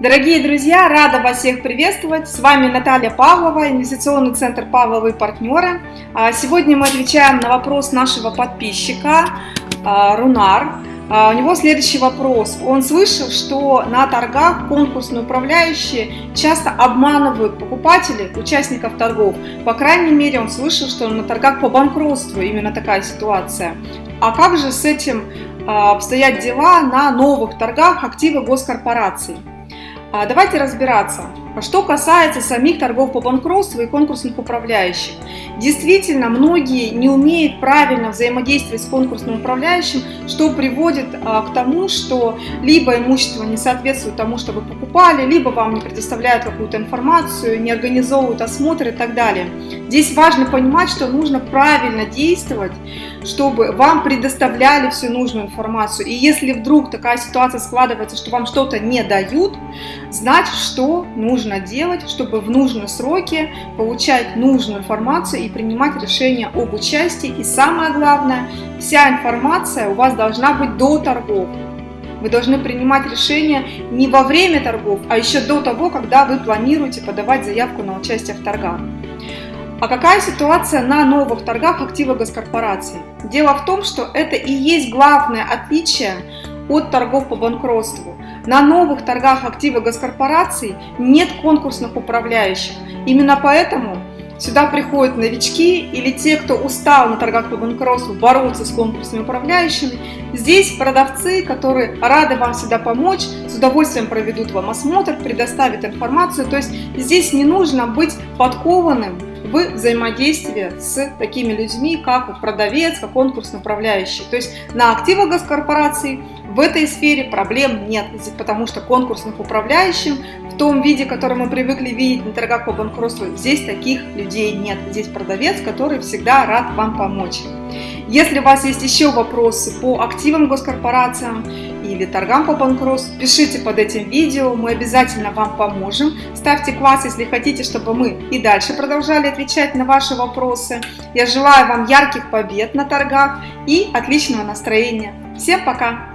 Дорогие друзья, рада вас всех приветствовать. С вами Наталья Павлова, инвестиционный центр Павловы партнеры. А, сегодня мы отвечаем на вопрос нашего подписчика а, Рунар. А, у него следующий вопрос. Он слышал, что на торгах конкурсные управляющие часто обманывают покупателей, участников торгов. По крайней мере, он слышал, что на торгах по банкротству именно такая ситуация. А как же с этим обстоят дела на новых торгах активы госкорпораций? А, давайте разбираться. Что касается самих торгов по банкротству и конкурсных управляющих. Действительно, многие не умеют правильно взаимодействовать с конкурсным управляющим, что приводит а, к тому, что либо имущество не соответствует тому, что вы покупали, либо вам не предоставляют какую-то информацию, не организовывают осмотр и так далее. Здесь важно понимать, что нужно правильно действовать, чтобы вам предоставляли всю нужную информацию. И если вдруг такая ситуация складывается, что вам что-то не дают, знать, что нужно делать, чтобы в нужные сроки получать нужную информацию и принимать решения об участии. И самое главное, вся информация у вас должна быть до торгов. Вы должны принимать решения не во время торгов, а еще до того, когда вы планируете подавать заявку на участие в торгах. А какая ситуация на новых торгах актива госкорпораций? Дело в том, что это и есть главное отличие от торгов по банкротству. На новых торгах актива госкорпораций нет конкурсных управляющих. Именно поэтому сюда приходят новички или те, кто устал на торгах по банкротству бороться с конкурсными управляющими. Здесь продавцы, которые рады вам всегда помочь, с удовольствием проведут вам осмотр, предоставят информацию. То есть здесь не нужно быть подкованным в взаимодействии с такими людьми, как продавец, как конкурсный управляющий. То есть на активах госкорпораций в этой сфере проблем нет, потому что конкурсных управляющим в том виде, который мы привыкли видеть на торгах по банкротству, здесь таких людей нет. Здесь продавец, который всегда рад вам помочь. Если у вас есть еще вопросы по активам госкорпорациям или торгам по банкротству, пишите под этим видео, мы обязательно вам поможем. Ставьте класс, если хотите, чтобы мы и дальше продолжали отвечать на ваши вопросы. Я желаю вам ярких побед на торгах и отличного настроения. Всем пока!